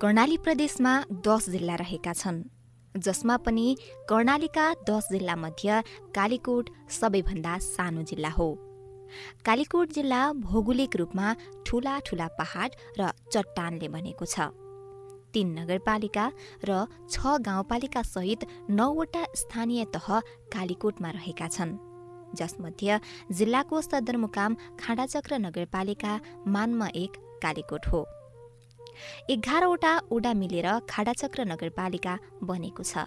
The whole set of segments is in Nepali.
कर्णाली प्रदेशमा दस जिल्ला रहेका छन् जसमा पनि कर्णालीका दस जिल्लामध्ये कालीकोट सबैभन्दा सानो जिल्ला हो। कालीकोट जिल्ला भौगोलिक रूपमा ठूला ठूला पहाड र चट्टानले बनेको छ। तीन नगरपालिका र छ गाउँपालिका सहित नौवटा स्थानीय तह कालीकोटमा रहेका छन् जसमध्ये जिल्लाको सदरमुकाम खाँडाचक्र नगरपालिका मानमा एक कालीकोट हो। एघारवटा ओडा मिलेर खाडाचक्र नगरपालिका बनेको छ।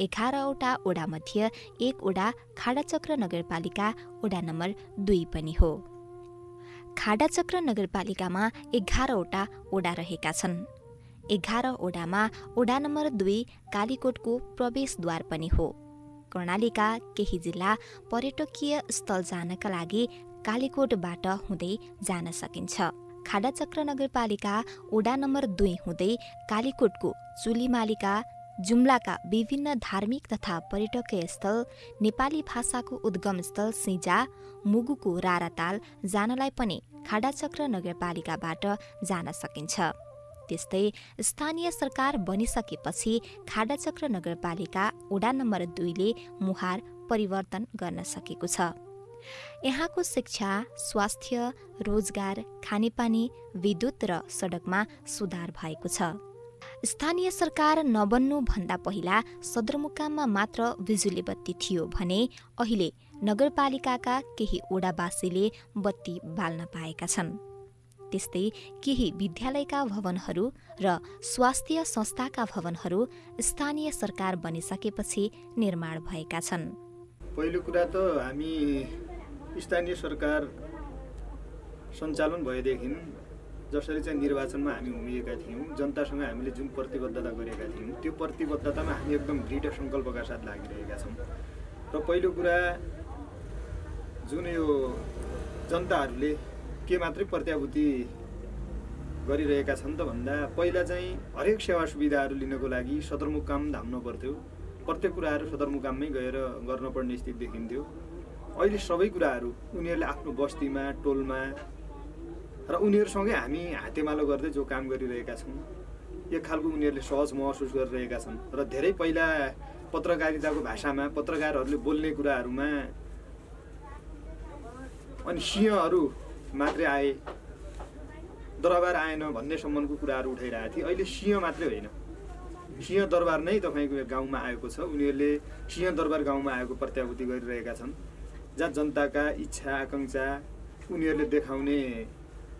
एघारवटा ओडामध्ये एक ओडा खाडाचक्र नगरपालिका ओडा नम्बर दुई पनि हो। खाडाचक्र नगरपालिकामा एघारवटा ओडा रहेका छन्। एघार ओडामा ओडा नम्बर दुई कालीकोटको प्रवेशद्वार पनि हो। कर्णालीका केही जिल्ला पर्यटकीय स्थल जानका लागि कालीकोटबाट हुँदै जान सकिन्छ। खाडाचक्र नगरपालिका ओडा नम्बर दुई हुँदै कालीकोटको चुलीमालिका जुम्लाका विभिन्न धार्मिक तथा पर्यटकीय स्थल नेपाली भाषाको उद्गम स्थल सिजा मुगुको राराताल जानलाई पनि खाडाचक्र नगरपालिकाबाट जान सकिन्छ। त्यस्तै स्थानीय सरकार बनिसकेपछि खाडाचक्र नगरपालिका ओडा नम्बर दुईले मुहार परिवर्तन गर्न सकेको छ। यहाँको शिक्षा स्वास्थ्य रोजगार खानेपानी विद्युत र सडकमा सुधार भएको छ। स्थानीय सरकार नबन्नुभन्दा पहिला सदरमुकाममा मात्र बिजुली बत्ती थियो भने अहिले नगरपालिकाका केही ओडावासीले बत्ती बाल्न पाएका छन्। त्यस्तै केही विद्यालयका भवनहरू र स्वास्थ्य संस्थाका भवनहरू स्थानीय सरकार बनिसकेपछि निर्माण भएका छन्। पहिलो कुरा त हामी स्थानीय सरकार सञ्चालन भएदेखि जसरी चाहिँ निर्वाचनमा हामी उभिएका थियौँ जनतासँग हामीले जुन प्रतिबद्धता गरेका थियौँ त्यो प्रतिबद्धतामा हामी एकदम दृढ सङ्कल्पका साथ लागिरहेका छौँ। र पहिलो कुरा जुन यो जनताहरूले के मात्रै प्रत्याभूति गरिरहेका छन् त भन्दा पहिला चाहिँ हरेक सेवा सुविधाहरू लिनको लागि सदरमुकाम धाम्नु पर्थ्यो। प्रत्येक कुराहरू सदरमुकाममै गएर गर्नुपर्ने स्थिति देखिन्थ्यो। अहिले सबै कुराहरू उनीहरूले आफ्नो बस्तीमा टोलमा र उनीहरूसँगै हामी हातेमालो गर्दै जो काम गरिरहेका छौँ एक खालको उनीहरूले सहज महसुस गरिरहेका छन् र धेरै पहिला पत्रकारिताको भाषामा पत्रकारहरूले बोल्ने कुराहरूमा अनि सिंहहरू मात्रै आए दरबार आएन भन्ने सम्बन्धको कुराहरू उठाइरहेको थिए। अहिले सिंह मात्रै होइन। सिंह दरबार नै तपाईँको गाउँमा आएको छ। उनीहरूले सिंह दरबार गाउँमा आएको प्रत्याभूति गरिरहेका छन्। जहाँ जनताका इच्छा आकाङ्क्षा उनीहरूले देखाउने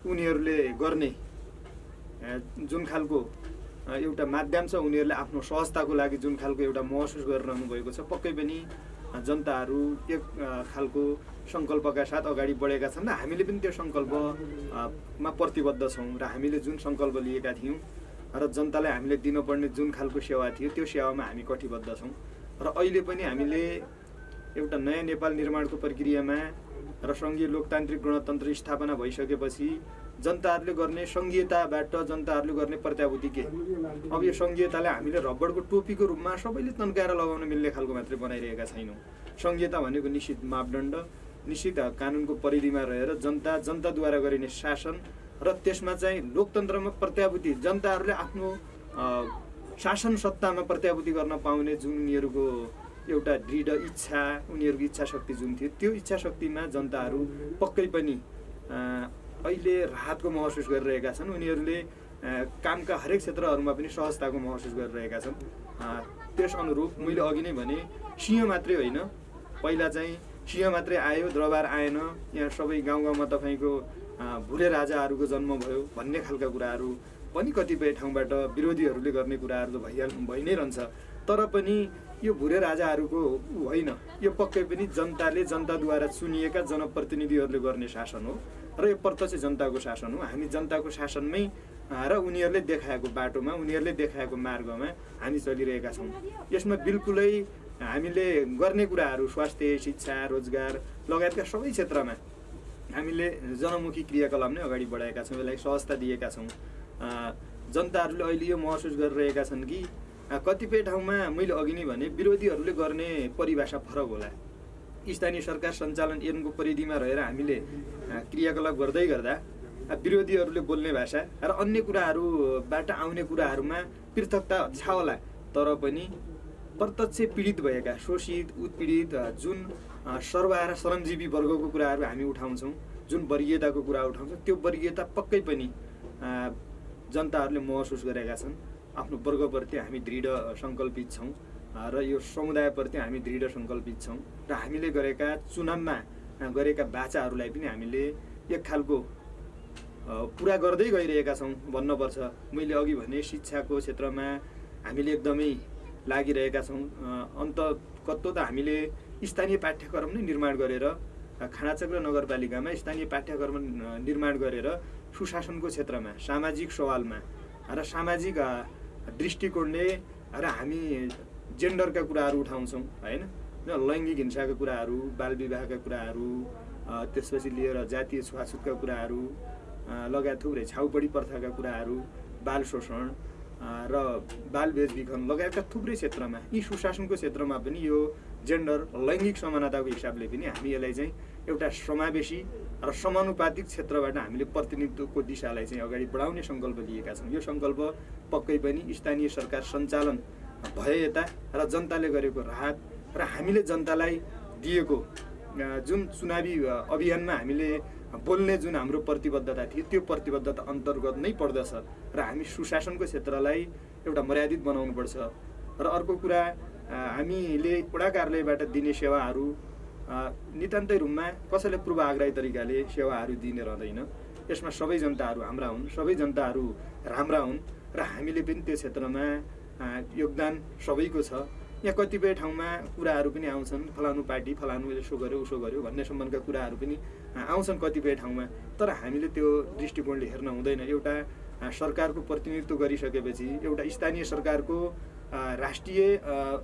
उनीहरूले गर्ने जुन खालको एउटा माध्यम छ उनीहरूले आफ्नो सहजताको लागि जुन खालको एउटा महसुस गरिरहनु भएको छ पक्कै पनि जनताहरू एक खालको सङ्कल्पका साथ अगाडि बढेका छन् र हामीले पनि त्यो सङ्कल्पमा प्रतिबद्ध छौँ र हामीले जुन सङ्कल्प लिएका थियौँ र जनतालाई हामीले दिनुपर्ने जुन खालको सेवा थियो त्यो सेवामा हामी कटिबद्ध छौँ र अहिले पनि हामीले एउटा नयाँ नेपाल निर्माणको प्रक्रियामा र सङ्घीय लोकतान्त्रिक गणतन्त्र स्थापना भइसकेपछि जनताहरूले गर्ने सङ्घीयताबाट जनताहरूले गर्ने प्रत्याभूति के? अब यो सङ्घीयतालाई हामीले रबरको टोपीको रूपमा सबैले तन्काएर लगाउन मिल्ने खालको मात्रै बनाइरहेका छैनौँ। सङ्घीयता भनेको निश्चित मापदण्ड निश्चित कानुनको परिधिमा रहेर जनता जनताद्वारा गरिने शासन र त्यसमा चाहिँ लोकतन्त्रमा प्रत्याभूति जनताहरूले आफ्नो शासन सत्तामा प्रत्याभूति गर्न पाउने जुन उनीहरूको एउटा दृढ इच्छा उनीहरूको इच्छा शक्ति जुन थियो त्यो इच्छा शक्तिमा जनताहरू पक्कै पनि अहिले राहतको महसुस गरिरहेका छन्। उनीहरूले कामका हरेक क्षेत्रहरूमा पनि सहजताको महसुस गरिरहेका छन्। त्यस अनुरूप मैले अघि नै भने सिंह मात्रै होइन। पहिला चाहिँ सिंह मात्रै आयो दरबार आएन। यहाँ सबै गाउँ गाउँमा तपाईँको भुरे राजाहरूको जन्म भयो भन्ने खालका कुराहरू पनि कतिपय ठाउँबाट विरोधीहरूले गर्ने कुराहरू त भइहाल भइ नै रहन्छ। तर पनि यो भुरे राजाहरूको होइन। यो पक्कै पनि जनताले जनताद्वारा चुनिएका जनप्रतिनिधिहरूले गर्ने शासन हो र यो प्रत्यक्ष जनताको शासन हो। हामी जनताको शासनमै र उनीहरूले देखाएको बाटोमा उनीहरूले देखाएको मार्गमा हामी चलिरहेका छौँ। यसमा बिल्कुलै हामीले गर्ने कुराहरू स्वास्थ्य शिक्षा रोजगार लगायतका सबै क्षेत्रमा हामीले जनमुखी क्रियाकलाप नै अगाडि बढाएका छौँ यसलाई सहजता दिएका छौँ। जनताहरूले अहिले यो महसुस गरिरहेका छन् कि कतिपय ठाउँमा मैले अघि नै भने विरोधीहरूले गर्ने परिभाषा फरक होला। स्थानीय सरकार सञ्चालन ऐनको परिधिमा रहेर हामीले क्रियाकलाप गर्दै गर्दा विरोधीहरूले बोल्ने भाषा र अन्य कुराहरूबाट आउने कुराहरूमा पृथकता छ होला। तर पनि प्रत्यक्ष पीडित भएका शोषित उत्पीडित जुन सर्वहारा श्रमजीवी वर्गको कुराहरू हामी उठाउँछौँ जुन वर्गीयताको कुरा उठाउँछौँ त्यो वर्गीयता पक्कै पनि जनताहरूले महसुस गरेका छन्। आफ्नो वर्गप्रति हामी दृढ सङ्कल्पित छौँ र यो समुदायप्रति हामी दृढ सङ्कल्पित छौँ र हामीले गरेका चुनावमा गरेका बाचाहरूलाई पनि हामीले एक खालको पुरा गर्दै गइरहेका छौँ भन्नुपर्छ। मैले अघि भने शिक्षाको क्षेत्रमा हामीले एकदमै लागिरहेका छौँ अन्त कत्तो त हामीले स्थानीय पाठ्यक्रम नै निर्माण गरेर खानाचक्र नगरपालिकामा स्थानीय पाठ्यक्रम निर्माण गरेर सुशासनको क्षेत्रमा सामाजिक सवालमा र सामाजिक दृष्टिकोणले र हामी जेन्डरका कुराहरू उठाउँछौँ होइन? लैङ्गिक हिंसाका कुराहरू बाल विवाहका कुराहरू त्यसपछि लिएर जातीय छुवाछुतका कुराहरू लगायत थुप्रै छाउपडी प्रथाका कुराहरू बाल शोषण र बाल बेचबिखन लगायतका थुप्रै क्षेत्रमा यी सुशासनको क्षेत्रमा पनि यो जेन्डर लैङ्गिक समानताको हिसाबले पनि हामी यसलाई चाहिँ एउटा समावेशी र समानुपातिक क्षेत्रबाट हामीले प्रतिनिधित्वको दिशालाई चाहिँ अगाडि बढाउने सङ्कल्प लिएका छौँ। यो सङ्कल्प पक्कै पनि स्थानीय सरकार सञ्चालन भए यता र जनताले गरेको राहत र हामीले जनतालाई दिएको जुन चुनावी अभियानमा हामीले बोल्ने जुन हाम्रो प्रतिबद्धता थियो त्यो प्रतिबद्धता अन्तर्गत नै पर्दछ र हामी सुशासनको क्षेत्रलाई एउटा मर्यादित बनाउनुपर्छ। र अर्को कुरा हामीले वडा कार्यालयबाट दिने सेवाहरू नितान्तै रूपमा कसैले पूर्वाग्रही तरिकाले सेवाहरू दिने रहँदैन। यसमा सबै जनताहरू हाम्रा हुन् सबै जनताहरू राम्रा हुन् र हामीले पनि त्यो क्षेत्रमा योगदान सबैको छ। यहाँ कतिपय ठाउँमा कुराहरू पनि आउँछन् फलानु पार्टी फलानु यसो गर्यो उसो गर्यो भन्ने सम्बन्धका कुराहरू पनि आउँछन् कतिपय ठाउँमा। तर हामीले त्यो दृष्टिकोणले हेर्न हुँदैन। एउटा सरकारको प्रतिनिधित्व गरिसकेपछि एउटा स्थानीय सरकारको राष्ट्रिय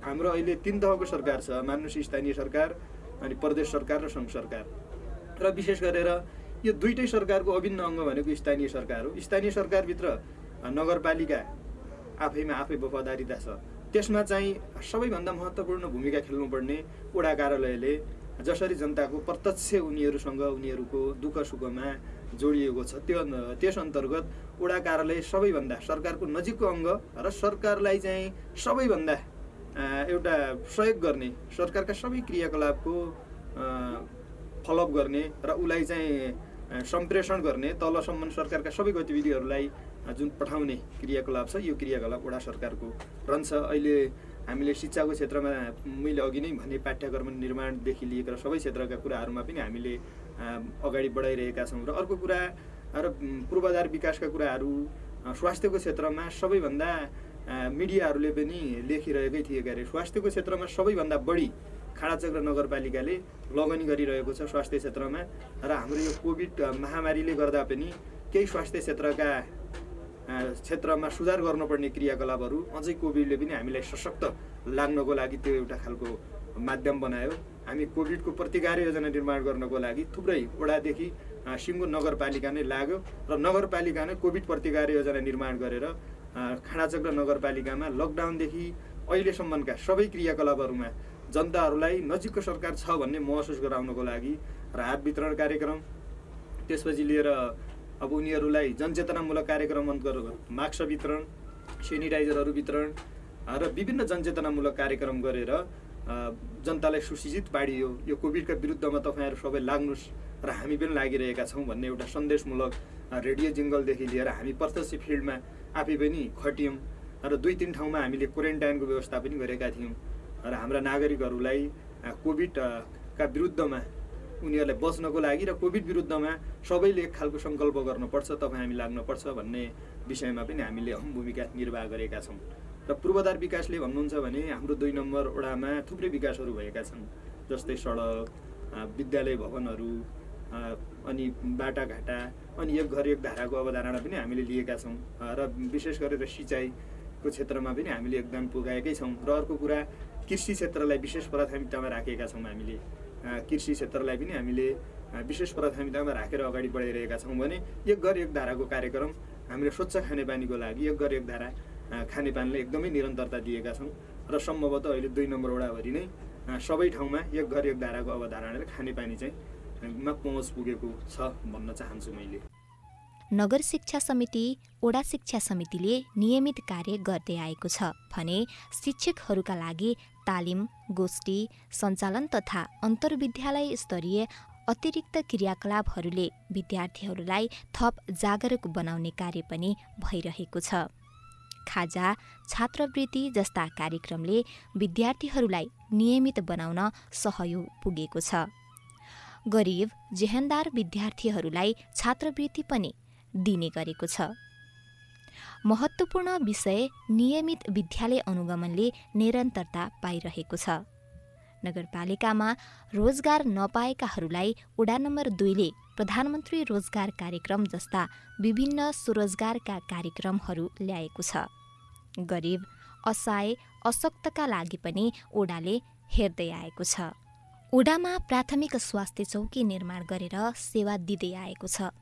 हाम्रो अहिले तिन तहको सरकार छ। मान्नुहोस् स्थानीय सरकार अनि प्रदेश सरकार र सङ्घ सरकार। र विशेष गरेर यो दुइटै सरकारको अभिन्न अङ्ग भनेको स्थानीय सरकार हो। स्थानीय सरकारभित्र नगरपालिका आफैमा आफै वफादारिता छ त्यसमा चाहिँ सबैभन्दा महत्त्वपूर्ण भूमिका खेल्नुपर्ने वडा कार्यालयले जसरी जनताको प्रत्यक्ष उनीहरूसँग उनीहरूको दुःख सुखमा जोडिएको छ त्यो त्यस अन्तर्गत वडा कार्यालय सबैभन्दा सरकारको नजिकको अङ्ग र सरकारलाई चाहिँ सबैभन्दा एउटा सहयोग गर्ने सरकारका सबै क्रियाकलापको फलोअप गर्ने र उसलाई चाहिँ सम्प्रेषण गर्ने तलसम्म सरकारका सबै गतिविधिहरूलाई जुन पठाउने क्रियाकलाप छ यो क्रियाकलाप वडा सरकारको रहन्छ अहिले हामीले शिक्षाको क्षेत्रमा मैले अघि नै भने पाठ्यक्रम निर्माणदेखि लिएर सबै क्षेत्रका कुराहरूमा पनि हामीले अगाडि बढाइरहेका छौँ र अर्को कुरा र पूर्वाधार विकासका कुराहरू स्वास्थ्यको क्षेत्रमा सबैभन्दा मिडियाहरूले पनि लेखिरहेकै थिए अरे स्वास्थ्यको क्षेत्रमा सबैभन्दा बढी खाडाचक्र नगरपालिकाले लगनी गरिरहेको छ स्वास्थ्य क्षेत्रमा र हाम्रो यो कोभिड महामारीले गर्दा पनि केही स्वास्थ्य क्षेत्रका क्षेत्रमा सुधार गर्नुपर्ने क्रियाकलापहरू अझै कोभिडले पनि हामीलाई सशक्त लाग्नको लागि त्यो एउटा खालको माध्यम बनायो। हामी कोभिडको प्रतिकार योजना निर्माण गर्नको लागि थुप्रै वडादेखि सिङ्गो नगरपालिका नै लाग्यो र नगरपालिका नै कोभिड प्रतिकार योजना निर्माण गरेर खाँडाचक्र नगरपालिकामा लकडाउनदेखि अहिलेसम्मका सबै क्रियाकलापहरूमा जनताहरूलाई नजिकको सरकार छ भन्ने महसुस गराउनको लागि राहत वितरण कार्यक्रम त्यसपछि लिएर अब उनीहरूलाई जनचेतनामूलक कार्यक्रम मास्क वितरण सेनिटाइजरहरू वितरण र विभिन्न जनचेतनामूलक कार्यक्रम गरेर जनतालाई सुशिक्षित पाडियो यो कोभिडका विरुद्धमा तपाईँहरू सबै लाग्नुहोस् र हामी पनि लागिरहेका छौँ भन्ने एउटा सन्देशमूलक रेडियो जिङ्गलदेखि लिएर हामी प्रत्यक्ष फिल्डमा आफै पनि खटियौँ र दुई तिन ठाउँमा हामीले क्वारेन्टाइनको व्यवस्था पनि गरेका थियौँ र हाम्रा नागरिकहरूलाई कोभिडका विरुद्धमा उनीहरूलाई बच्नको लागि र कोभिड विरुद्धमा सबैले एक खालको सङ्कल्प गर्नुपर्छ तपाईँ हामी लाग्नुपर्छ भन्ने विषयमा पनि हामीले अहम भूमिका निर्वाह गरेका छौँ। र पूर्वाधार विकासले भन्नुहुन्छ भने हाम्रो दुई नम्बर वडामा थुप्रै विकासहरू भएका छन् जस्तै सडक विद्यालय भवनहरू अनि बाटाघाटा अनि एक घर एक धाराको अवधारणा पनि हामीले लिएका छौँ। र विशेष गरेर सिँचाइको क्षेत्रमा पनि हामीले योगदान पुगाएकै छौँ। र अर्को कुरा कृषि क्षेत्रलाई विशेष प्राथमिकतामा राखेका छौँ हामीले। कृषि क्षेत्रलाई पनि हामीले विशेष प्राथमिकतामा राखेर अगाडि बढाइरहेका छौँ भने एक घर एक धाराको कार्यक्रम हामीले स्वच्छ खानेपानीको लागि एक घर एक धारा खानेपानीले एकदमै निरन्तरता दिएका छौँ। र सम्भवतः अहिले दुई नम्बर वडाभरि नै सबै ठाउँमा एक घर एक धाराको अवधारणाले खानेपानी चाहिँ पहुँच पुगेको छ भन्न चाहन्छु मैले नगर शिक्षा समिति ओडा शिक्षा समितिले नियमित कार्य गर्दै आएको छ भने शिक्षकहरूका लागि तालिम गोष्ठी सञ्चालन तथा अन्तर्विद्यालय स्तरीय अतिरिक्त क्रियाकलापहरूले विद्यार्थीहरूलाई थप जागरुक बनाउने कार्य पनि भइरहेको छ। खाजा छात्रवृत्ति जस्ता कार्यक्रमले विद्यार्थीहरूलाई नियमित बनाउन सहयोग पुगेको छ। गरिब जेहेन्दार विद्यार्थीहरूलाई छात्रवृत्ति पनि दिने गरेको छ। महत्त्वपूर्ण विषय नियमित विद्यालय अनुगमनले निरन्तरता पाइरहेको छ। नगरपालिकामा रोजगार नपाएकाहरूलाई वडा नम्बर दुईले प्रधानमन्त्री रोजगार कार्यक्रम जस्ता विभिन्न स्वरोजगारका कार्यक्रमहरू ल्याएको छ। गरिब असहाय अशक्तका लागि पनि ओडाले हेर्दै आएको छ। ओडामा प्राथमिक स्वास्थ्य चौकी निर्माण गरेर सेवा दिँदै आएको छ।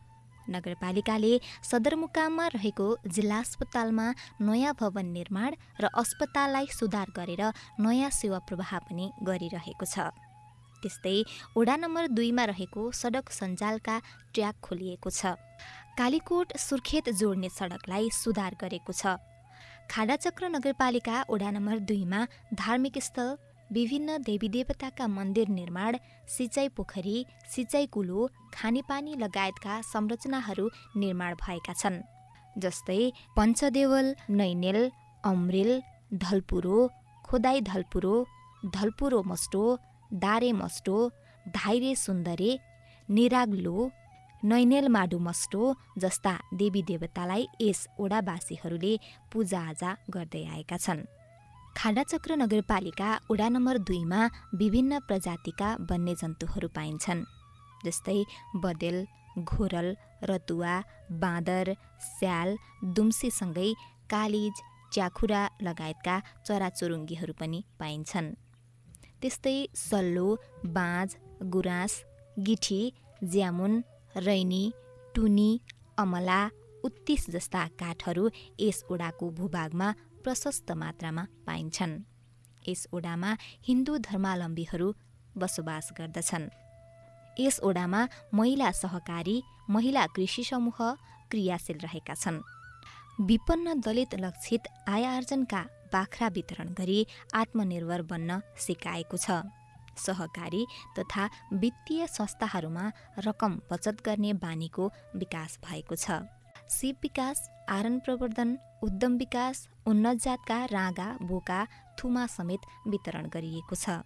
नगरपालिकाले सदरमुकाममा रहेको जिल्ला अस्पतालमा नयाँ भवन निर्माण र अस्पताललाई सुधार गरेर नयाँ सेवा प्रवाह पनि गरिरहेको छ। त्यस्तै वडा नम्बर दुईमा रहेको सडक सञ्जालका ट्र्याक खोलिएको छ। कालीकोट सुर्खेत जोड्ने सडकलाई सुधार गरेको छ। खाडाचक्र नगरपालिका वडा नम्बर दुईमा धार्मिक स्थल विभिन्न देवीदेवताका मन्दिर निर्माण सिँचाइ पोखरी सिँचाइ कुलो खानेपानी लगायतका संरचनाहरू निर्माण भएका छन् जस्तै पञ्चदेवल नैनेल अमरेल धलपुरो खोदाई धलपुरो धलपुरो मस्टो दारे मस्टो धाइरे सुन्दरे निराग्लो नैनेल माडु मस्टो जस्ता देवी देवतालाई यस ओडावासीहरूले पूजाआजा गर्दै आएका छन्। खाडाचक्र नगरपालिका वडा नम्बर दुईमा विभिन्न प्रजातिका वन्यजन्तुहरू पाइन्छन् जस्तै बदेल घोरल रतुवा बाँदर स्याल दुम्सीसँगै कालिज च्याखुरा लगायतका चराचुरुङ्गीहरू पनि पाइन्छन्। त्यस्तै सल्लो बाँझ गुराँस गिठी ज्यामुन रैनी टुनी अमला उत्तिस जस्ता काठहरू यस ओडाको भूभागमा प्रशस्त मात्रामा पाइन्छन्। यस ओडामा हिन्दू धर्मावलम्बीहरू बसोबास गर्दछन्। यस ओडामा महिला सहकारी महिला कृषि समूह क्रियाशील रहेका छन्। विपन्न दलित लक्षित आय आर्जनका बाख्रा वितरण गरी आत्मनिर्भर बन्न सिकाएको छ। सहकारी तथा वित्तीय संस्थाहरूमा रकम बचत गर्ने बानीको विकास भएको छ। सिप विकास आरन प्रवर्धन उद्यम विकास उन्नत जातका राँगा बोका थुमा समेत वितरण गरिएको छ।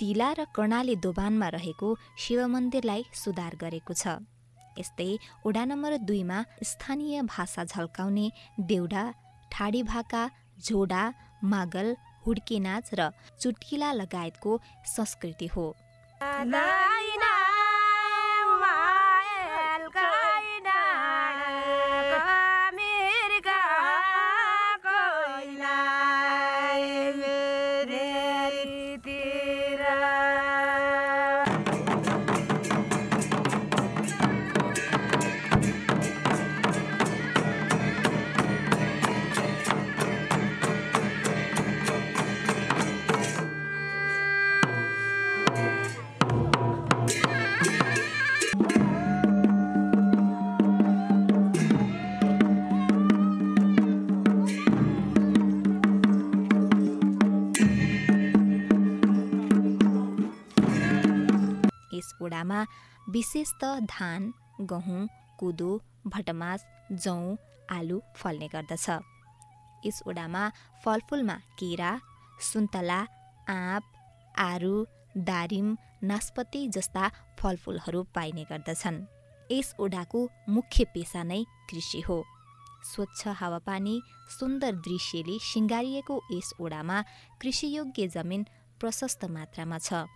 तिला र कर्णाली दोबानमा रहेको शिव मन्दिरलाई सुधार गरेको छ। यस्तै ओडा नम्बर दुईमा स्थानीय भाषा झल्काउने देउडा ठाडी भाका झोडा मागल हुड्के नाच र चुट्किला लगायतको संस्कृति हो। ओडामा विशेष त धान गहुँ कुदो भटमास जौँ आलु फल्ने गर्दछ। यस ओडामा फलफुलमा केरा सुन्तला आँप आरु दारिम नास्पति जस्ता फलफुलहरू पाइने गर्दछन्। यस ओडाको मुख्य पेसा नै कृषि हो। स्वच्छ हावापानी सुन्दर दृश्यले सिँगारिएको यस ओडामा कृषियोग्य जमिन प्रशस्त मात्रामा छ।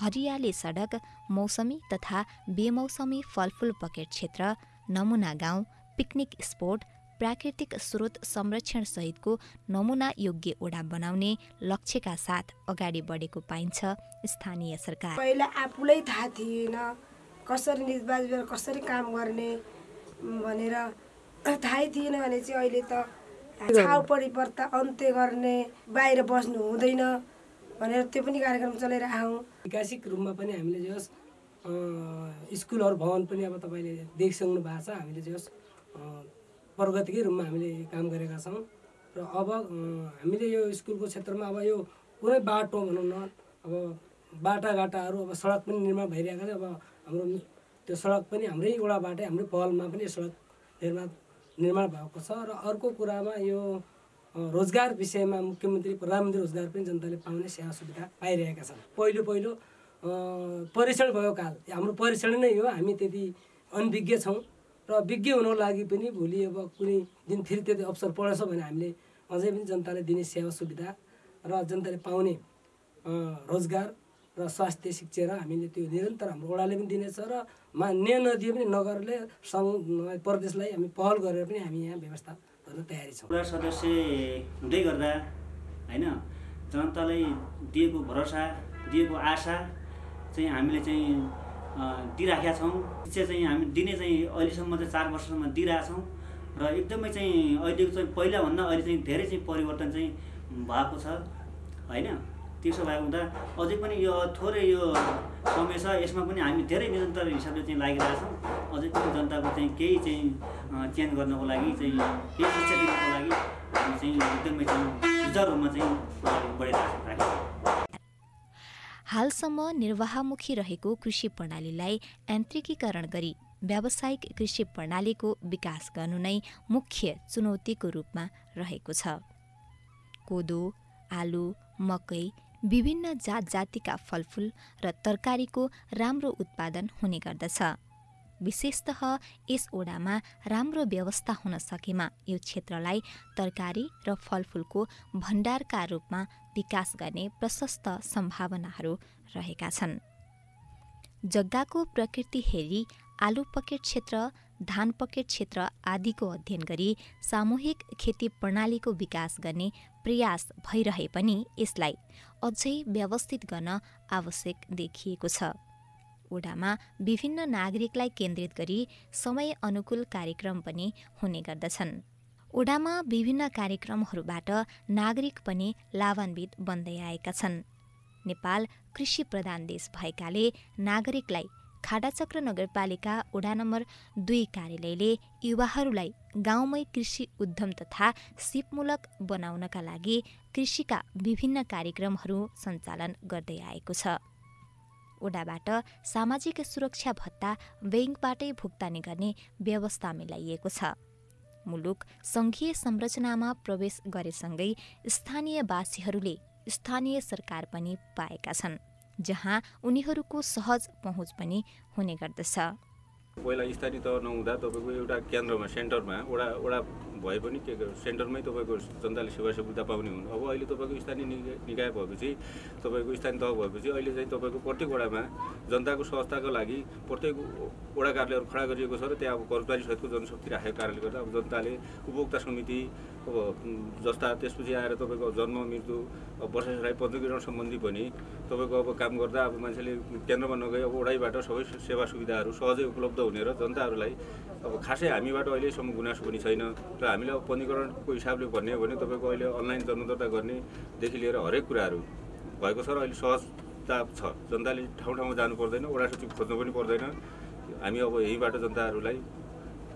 हरियाली सडक मौसमी तथा बेमौसमी फलफुल पकेट क्षेत्र नमुना गाउँ पिकनिक स्पोट प्राकृतिक स्रोत संरक्षण सहितको नमुना योग्य ओडा बनाउने लक्ष्यका साथ अगाडि बढेको पाइन्छ स्थानीय सरकार। पहिला आफूलाई थाहा थिएन कसरी निजबाज कसरी काम गर्ने भनेर थाहै थिएन भने चाहिँ अहिले त छाउ परिवर्तन अन्त्य गर्ने बाहिर बस्नु हुँदैन। भनेर त्यो पनि कार्यक्रम चलाइरहेको ऐतिहासिक रूपमा पनि हामीले जस अँ, स्कुलहरू भवन पनि अब तपाईँले देखिसक्नु भएको छ हामीले यस अँ, प्रगतिकै रूपमा हामीले काम गरेका छौँ। र अब हामीले यो स्कुलको क्षेत्रमा अब यो कुनै बाटो भनौँ न अब बाटाघाटाहरू अब सडक पनि निर्माण भइरहेको छ। अब हाम्रो त्यो सडक पनि हाम्रै वडाबाटै हाम्रै पहलमा पनि सडक निर्माण निर्माण भएको छ। र अर्को कुरामा यो रोजगार विषयमा मुख्यमन्त्री प्रधानमन्त्री रोजगार पनि जनताले पाउने सेवा सुविधा पाइरहेका छन्। पहिलो पहिलो परीक्षण भएको काल। हाम्रो परीक्षण नै हो हामी त्यति अनभिज्ञ छौँ। र विज्ञ हुनको लागि पनि भोलि अब कुनै दिन फेरि त्यति अवसर परेछ भने हामीले अझै पनि जनताले दिने सेवा सुविधा र जनताले पाउने रोजगार र स्वास्थ्य शिक्षा र हामीले त्यो निरन्तर हाम्रो वडाले पनि दिनेछ र मा नदिए पनि नगरले सङ्घ प्रदेशलाई हामी पहल गरेर पनि हामी यहाँ व्यवस्था तयारी छौँ। सदस्य हुँदै गर्दा होइन जनतालाई दिएको भरोसा दिएको आशा चाहिँ हामीले चाहिँ दिइराखेका छौँ। शिक्षा चाहिँ हामी दिने चाहिँ अहिलेसम्म चाहिँ चार वर्षसम्म दिइरहेछौँ र एकदमै चाहिँ अहिलेको चाहिँ पहिलाभन्दा अहिले चाहिँ धेरै चाहिँ परिवर्तन चाहिँ भएको छ होइन। त्यसो भएको हुँदा अझै पनि यो थोरै यो समय छ यसमा पनि हामी धेरै निरन्तर हिसाबले चाहिँ लागिरहेछौँ अझै पनि जनताको चाहिँ केही चाहिँ चेन्ज गर्नको लागि चाहिँ केही शिक्षा दिनको लागि हामी चाहिँ एकदमै चाहिँ सुचारू रूपमा चाहिँ बढिरहेको छौँ। हालसम्म निर्वाहमुखी रहेको कृषि प्रणालीलाई यान्त्रिकीकरण गरी व्यावसायिक कृषि प्रणालीको विकास गर्नु नै मुख्य चुनौतीको रूपमा रहेको छ। कोदो आलु मकै विभिन्न जात जातिका फलफुल र तरकारीको राम्रो उत्पादन हुने गर्दछ। विशेषतः यस ओडामा राम्रो व्यवस्था हुन सकेमा यो क्षेत्रलाई तरकारी र फलफुलको भण्डारका रूपमा विकास गर्ने प्रशस्त सम्भावनाहरू रहेका छन्। जग्गाको प्रकृति हेरी आलु पकेट क्षेत्र धान पकेट क्षेत्र आदिको अध्ययन गरी सामूहिक खेती प्रणालीको विकास गर्ने प्रयास भइरहे पनि यसलाई अझै व्यवस्थित गर्न आवश्यक देखिएको छ। ओडामा विभिन्न नागरिकलाई केन्द्रित गरी समय अनुकूल कार्यक्रम पनि हुने गर्दछन्। ओडामा विभिन्न कार्यक्रमहरूबाट नागरिक पनि लाभान्वित बन्दै आएका छन्। नेपाल कृषि प्रधान देश भएकाले नागरिकलाई खाडाचक्र नगरपालिका वडा नम्बर दुई कार्यालयले युवाहरूलाई गाउँमै कृषि उद्यम तथा सिपमूलक बनाउनका लागि कृषिका विभिन्न कार्यक्रमहरू सञ्चालन गर्दै आएको छ। ओडाबाट सामाजिक सुरक्षा भत्ता ब्याङ्कबाटै भुक्तानी गर्ने व्यवस्था मिलाइएको छ। मुलुक सङ्घीय संरचनामा प्रवेश गरेसँगै स्थानीयवासीहरूले स्थानीय सरकार पनि पाएका छन्। जहाँ उनीहरूको सहज पहुँच पनि हुने गर्दछ। पहिला स्थानीय तह नहुँदा तपाईँको एउटा केन्द्रमा सेन्टरमा वडा वडा भए पनि के सेन्टरमै तपाईँको जनताले सेवा सुविधा पाउने हुन्। अब अहिले तपाईँको स्थानीय निकाय भएपछि तपाईँको स्थानीय तह भएपछि अहिले चाहिँ तपाईँको प्रत्येक वडामा जनताको सहजताको लागि प्रत्येक वडा कार्यालयहरू खडा गरिएको छ र त्यहाँ अब कर्मचारी सहितको जनशक्ति राखेको कारणले गर्दा अब जनताले उपभोक्ता समिति अब जस्ता त्यसपछि आएर तपाईँको जन्म मृत्यु अब वर्षाइ पञ्जीकरण सम्बन्धी पनि तपाईँको अब काम गर्दा अब मान्छेले केन्द्रमा नगई अब वडाइबाट सबै सेवा सुविधाहरू सहजै उपलब्ध हुने र जनताहरूलाई अब खासै हामीबाट अहिलेसम्म गुनासो पनि छैन र हामीले अब पञ्जीकरणको हिसाबले भन्ने हो भने तपाईँको अहिले अनलाइन जन्म दर्ता गर्नेदेखि लिएर हरेक कुराहरू भएको छ र अहिले सहजता छ। जनताले ठाउँ ठाउँमा जानु पर्दैन वडा सचिव खोज्नु पनि पर्दैन। हामी अब यहीँबाट जनताहरूलाई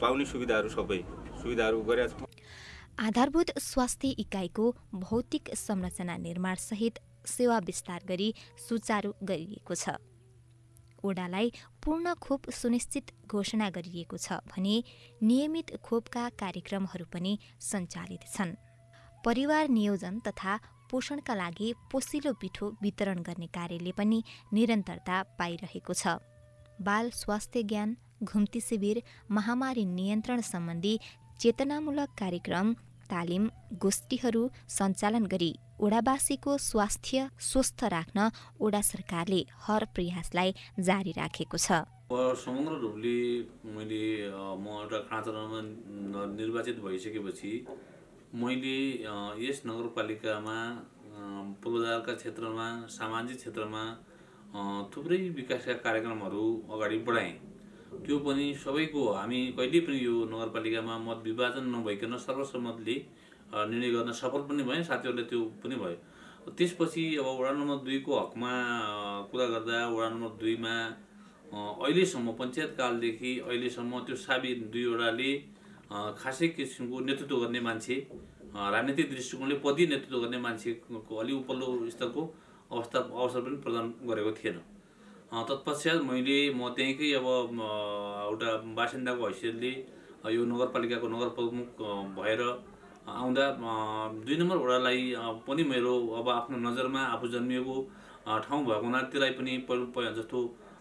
पाउने सुविधाहरू सबै सुविधाहरू गरेका छौँ। आधारभूत स्वास्थ्य इकाइको भौतिक संरचना निर्माणसहित सेवा विस्तार गरी सुचारू गरिएको छ। ओडालाई पूर्ण खोप सुनिश्चित घोषणा गरिएको छ भने नियमित खोपका कार्यक्रमहरू पनि सञ्चालित छन्। परिवार नियोजन तथा पोषणका लागि पोसिलो पिठो वितरण गर्ने कार्यले पनि निरन्तरता पाइरहेको छ। बाल स्वास्थ्य ज्ञान घुम्ती शिविर महामारी नियन्त्रण सम्बन्धी चेतनामूलक कार्यक्रम तालिम गोष्ठीहरू सञ्चालन गरी ओडावासीको स्वास्थ्य स्वस्थ राख्न ओडा सरकारले हर प्रयासलाई जारी राखेको छ। समग्र रूपले मैले म एउटा खाँचरमा न- निर्वाचित भइसकेपछि मैले यस नगरपालिकामा पूर्वाधारका क्षेत्रमा सामाजिक क्षेत्रमा थुप्रै विकासका कार्यक्रमहरू अगाडि बढाएँ। त्यो पनि सबैको हामी कहिले पनि यो नगरपालिकामा मत विभाजन नभइकन सर्वसम्मतले निर्णय गर्न सफल पनि भएँ साथीहरूले त्यो पनि भयो। त्यसपछि अब वडा नम्बर दुईको हकमा कुरा गर्दा वडा नम्बर दुईमा अहिलेसम्म पञ्चायत कालदेखि अहिलेसम्म त्यो साबी दुईवटाले खासै किसिमको नेतृत्व गर्ने मान्छे राजनीतिक दृष्टिकोणले पदीय नेतृत्व गर्ने मान्छेको अलि उपल्लो स्तरको अवस्था अवसर पनि प्रदान गरेको थिएन। तत्पश्चात मैले म त्यहीँकै अब एउटा बासिन्दाको हैसियतले यो नगरपालिकाको नगर प्रमुख भएर आउँदा दुई नम्बर वडालाई पनि मेरो अब आफ्नो नजरमा आफू जन्मिएको ठाउँ भएको हुनाले त्यसलाई पनि पहिलो जस्तो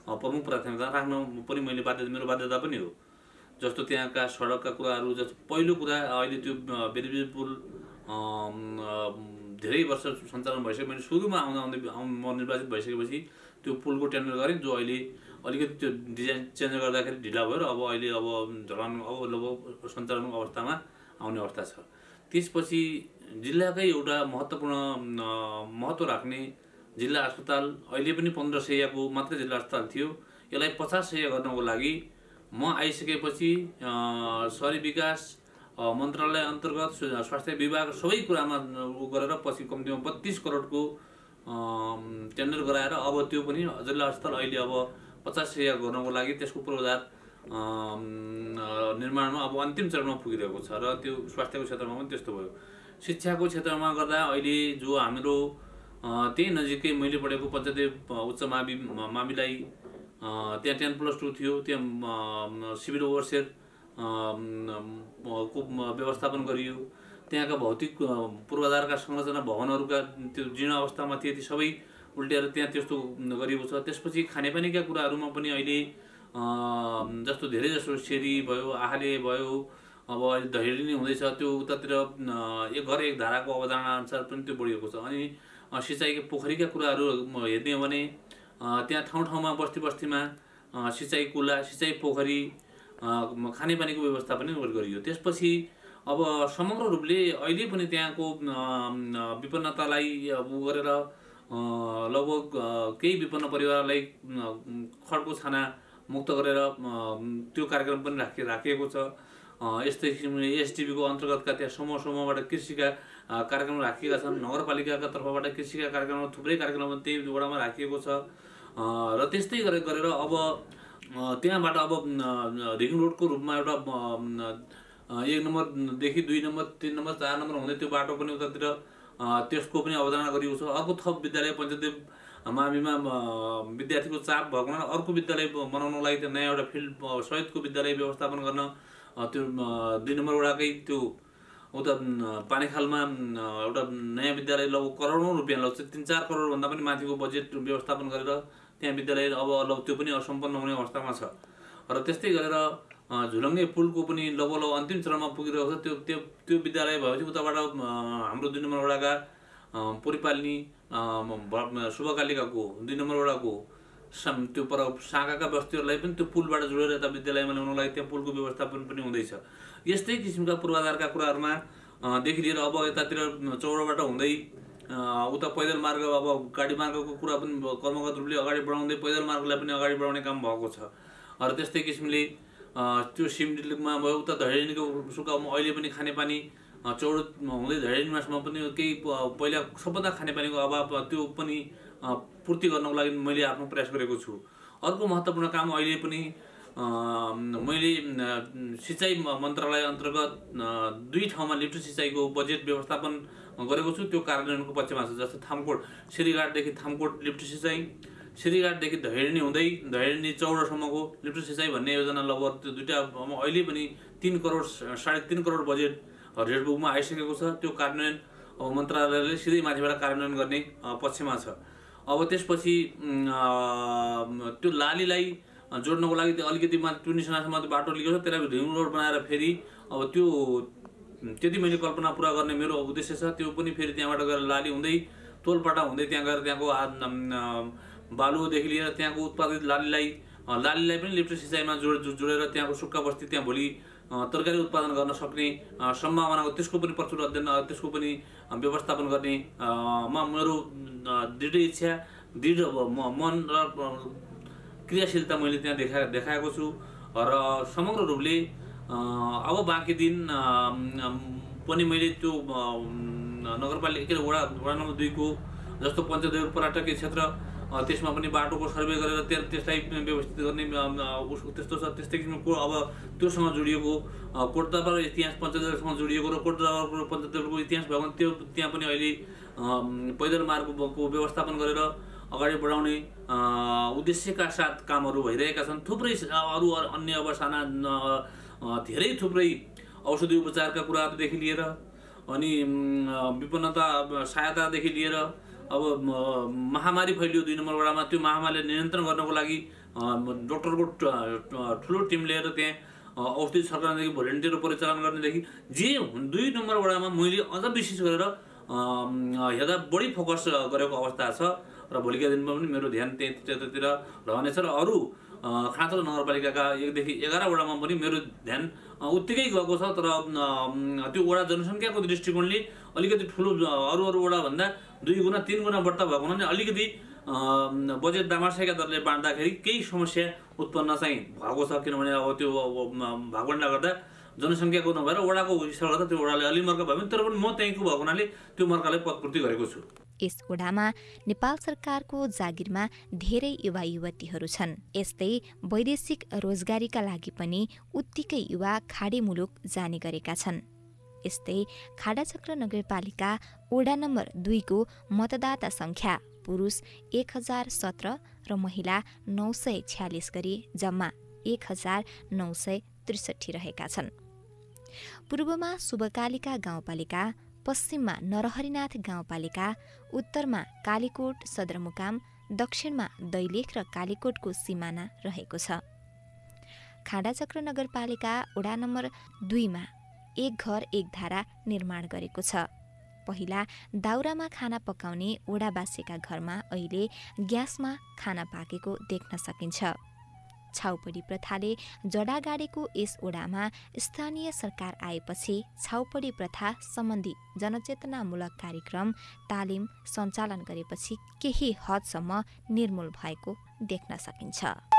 प्रमुख प्राथमिकता राख्न पनि मैले बाध्य मेरो बाध्यता पनि हो। जस्तो त्यहाँका सडकका कुराहरू जस्तो पहिलो कुरा अहिले त्यो बेलबेज पुल धेरै वर्ष सञ्चालन भइसक्यो। मैले सुरुमा आउँदा आउँदै आउँ- म निर्वाचित भइसकेपछि त्यो पुलको टेन्डर गरेँ जो अहिले अलिकति त्यो डिजाइन चेन्ज गर्दाखेरि ढिला भयो र अब अहिले अब झलन अब लगभग सञ्चालनको अवस्थामा आउने अवस्था छ। त्यसपछि जिल्लाकै एउटा महत्त्वपूर्ण महत्त्व राख्ने जिल्ला अस्पताल अहिले पनि पन्ध्र सयको मात्रै जिल्ला अस्पताल थियो। यसलाई पचास सय गर्नको लागि म आइसकेपछि सहरी विकास मन्त्रालय अन्तर्गत स्व- स्वास्थ्य विभाग सबै कुरामा उ गरेर पछि कम्तीमा बत्तिस करोडको टेन्डर गराएर अब त्यो पनि जिल्ला अस्पताल अहिले अब पचास सय गर्नको लागि त्यसको पूर्वाधार निर्माणमा अब अन्तिम चरणमा पुगिरहेको छ र त्यो स्वास्थ्यको क्षेत्रमा पनि त्यस्तो भयो। शिक्षाको क्षेत्रमा गर्दा अहिले जो हाम्रो त्यही नजिकै मैले पढेको पञ्चायत उच्च मावि माविलाई त्यहाँ टेन प्लस टू थियो त्यहाँ सिभिल ओभरसेयर को व्यवस्थापन गरियो। त्यहाँका भौतिक पूर्वाधारका संरचना भवनहरूका त्यो जीर्ण अवस्थामा थिए ती सबै उल्ट्याएर त्यहाँ त्यस्तो गरिएको छ। त्यसपछि खानेपानीका कुराहरूमा पनि अहिले जस्तो धेरै जसो सेरी भयो आहाले भयो अब अहिले धैर्य नै हुँदैछ। त्यो उतातिर एक घर एक धाराको अवधारणा अनुसार पनि त्यो बढिएको छ। अनि सिँचाइको पोखरीका कुराहरू हेर्ने हो भने त्यहाँ ठाउँ ठाउँमा बस्ती बस्तीमा सिँचाइ कुला सिँचाइ पोखरी खानेपानीको व्यवस्था पनि गरियो। त्यसपछि अब समग्र रूपले अहिले पनि त्यहाँको विपन्नतालाई अब गरेर लगभग केही विपन्न परिवारलाई खड्को छाना मुक्त गरेर त्यो कार्यक्रम पनि राखि राखिएको छ। यस्तै किसिमले एसटिभीको अन्तर्गतका त्यहाँ समूह समूहबाट कृषिका कार्यक्रम राखिएका छन्। नगरपालिकाका तर्फबाट कृषिका कार्यक्रम थुप्रै कार्यक्रम त्यही वडामा राखिएको छ। र त्यस्तै गरेर गरेर अब त्यहाँबाट अब रिङ रोडको रूपमा एउटा एक नम्बरदेखि दुई नम्बर तिन नम्बर चार नम्बर हुँदै त्यो बाटो पनि उतातिर त्यसको पनि अवधारणा गरिएको छ। अर्को थप विद्यालय पञ्चायत माविमा विद्यार्थीको चाप भएको अर्को विद्यालय बनाउनको लागि त्यो नयाँ एउटा फिल्ड सहितको विद्यालय व्यवस्थापन गर्न त्यो दुई नम्बर वडाकै त्यो उता पानीखालमा एउटा नयाँ विद्यालय लगभग करोडौँ रुपियाँ लाग्छ तिन चार करोडभन्दा पनि माथिको बजेट व्यवस्थापन गरेर त्यहाँ विद्यालय अब लग त्यो पनि असम्पन्न हुने अवस्थामा छ। र त्यस्तै गरेर झुलङ्गे पुलको पनि लगभग अन्तिम चरणमा पुगिरहेको छ। त्यो त्यो त्यो विद्यालय भएपछि उताबाट हाम्रो दुई नम्बर वडाका परिपालनी शुभकालिकाको दुई नम्बर वडाको त्यो पर शाखाका बस्तीहरूलाई पनि त्यो पुलबाट जोडेर यता विद्यालयमा ल्याउनको लागि त्यहाँ पुलको व्यवस्थापन पनि हुँदैछ। यस्तै किसिमका पूर्वाधारका कुराहरूमा देखि लिएर अब यतातिर चौरबाट हुँदै उता पैदल मार्ग अब गाडी मार्गको कुरा पनि कर्मगत रूपले अगाडि बढाउँदै पैदल मार्गलाई पनि अगाडि बढाउने काम भएको छ। र त्यस्तै किसिमले त्यो सिमडिलमा भयो उता धैर्यनीको सुकाउमा अहिले पनि खानेपानी चौडो हुँदै धैर्यनीमासमा पनि केही पहिला सबभन्दा खानेपानीको अभाव त्यो पनि पूर्ति गर्नको लागि मैले आफ्नो प्रयास गरेको छु। अर्को महत्त्वपूर्ण काम अहिले पनि मैले सिँचाइ मन्त्रालय अन्तर्गत दुई ठाउँमा लिफ्ट सिँचाइको बजेट व्यवस्थापन गरेको छु। त्यो कार्यान्वयनको पक्षमा छ जस्तो थामकोट सिरीघाटदेखि थामकोट लिफ्ट सिँचाइ सिरीघाटदेखि धैर्यनी हुँदै धैर्यनी चौडसम्मको लिफ्ट सिँचाइ भन्ने योजना लगभग त्यो दुइटा अहिले पनि तिन करोड साढे तिन करोड बजेट रेड बुकमा आइसकेको छ। त्यो कार्यान्वयन अब मन्त्रालयले सिधै माथिबाट कार्यान्वयन गर्ने पक्षमा छ। अब त्यसपछि त्यो लालीलाई जोड्नको लागि त्यो अलिकति माथि टुनिसनासम्म त्यो बाटो लिएको छ। त्यसलाई रिङ रोड बनाएर फेरि अब त्यो त्यति मैले कल्पना पुरा गर्ने मेरो उद्देश्य छ। त्यो पनि फेरि त्यहाँबाट गएर लाली हुँदै टोलपाटा हुँदै त्यहाँ गएर त्यहाँको बालुदेखि लिएर त्यहाँको उत्पादित लालीलाई लालीलाई पनि लिफ्ट सिँचाइमा जोड जोडेर त्यहाँको सुक्खा बस्ती त्यहाँ भोलि तरकारी उत्पादन गर्न सक्ने सम्भावनाको त्यसको पनि प्रचुर अध्ययन त्यसको पनि व्यवस्थापन गर्ने मा मेरो दृढ इच्छा दृढ मन र क्रियाशीलता मैले त्यहाँ देखा देखाएको छु। र समग्र रूपले अब बाँकी दिन पनि मैले त्यो नगरपालिका वडा वडा नम्बर दुईको जस्तो पञ्चदेव पर्यटकीय क्षेत्र त्यसमा पनि बाटोको सर्वे गरेर त्यहाँ त्यसलाई व्यवस्थित गर्ने त्यस्तो छ त्यस्तै किसिमको अब त्योसँग जोडिएको कोटदाबार इतिहास पञ्चायतसँग जोडिएको र कोटदाबारको पञ्चायतको इतिहास भयो भने त्यो त्यहाँ पनि अहिले पैदल मार्गको व्यवस्थापन गरेर अगाडि बढाउने उद्देश्यका साथ कामहरू भइरहेका छन्। थुप्रै अरू अन्य अब साना धेरै थुप्रै औषधि उपचारका कुराहरूदेखि लिएर अनि विपन्नता सहायतादेखि लिएर अब महामारी फैलियो दुई नम्बर वडामा त्यो महामारीलाई नियन्त्रण गर्नको लागि डक्टरको ठुलो टिम लिएर त्यहाँ औषधि सरकारदेखि भोलिन्टियर परिचालन गर्नेदेखि जे दुई नम्बर वडामा मैले अझ विशेष गरेर हेर्दा बढी फोकस गरेको अवस्था छ। र भोलिका दिनमा पनि मेरो ध्यान त्यतातिर रहनेछ र अरू खाँचो नगरपालिकाका एकदेखि एघार वडामा पनि मेरो ध्यान उत्तिकै गएको छ। तर त्यो वडा जनसङ्ख्याको दृष्टिकोणले अलिकति ठुलो अरू अरू वडाभन्दा दुई गुणा तिन गुणा बढ्ता भएको हुनाले अलिकति बजेट दामार्सेका दरले बाँड्दाखेरि केही समस्या उत्पन्न चाहिँ भएको छ। किनभने अब त्यो भागवण्डा गर्दा जनसङ्ख्याको नभएर वडाको हिसाब गर्दा त्यो वडाले अलि मर्का भयो तर पनि म त्यहीँको भएको हुनाले त्यो मर्कालाई पदपूर्ति गरेको छु। यस ओडामा नेपाल सरकारको जागिरमा धेरै युवा युवतीहरू छन्। यस्तै वैदेशिक रोजगारीका लागि पनि उत्तिकै युवा खाडी मुलुक जाने गरेका छन्। यस्तै खाडाचक्र नगरपालिका ओडा नम्बर दुईको मतदाता सङ्ख्या पुरुष एक हजार सत्र र महिला नौ सय छ्यालिस गरी जम्मा एक हजार नौ सय त्रिसठी रहेका छन्। पूर्वमा शुभकालिका गाउँपालिका पश्चिममा नरहरिनाथ गाउँपालिका उत्तरमा कालीकोट सदरमुकाम दक्षिणमा दैलेख र कालीकोटको सिमाना रहेको छ। खाडाचक्र नगरपालिका वडा नम्बर दुईमा एक घर एक धारा निर्माण गरेको छ। पहिला दाउरामा खाना पकाउने ओडावासीका घरमा अहिले ग्यासमा खाना पाकेको देख्न सकिन्छ। छाउपडी प्रथाले जडा गाडेको यस ओडामा स्थानीय सरकार आएपछि छाउपडी प्रथा सम्बन्धी जनचेतनामूलक कार्यक्रम तालिम सञ्चालन गरेपछि केही हदसम्म निर्मूल भएको देख्न सकिन्छ।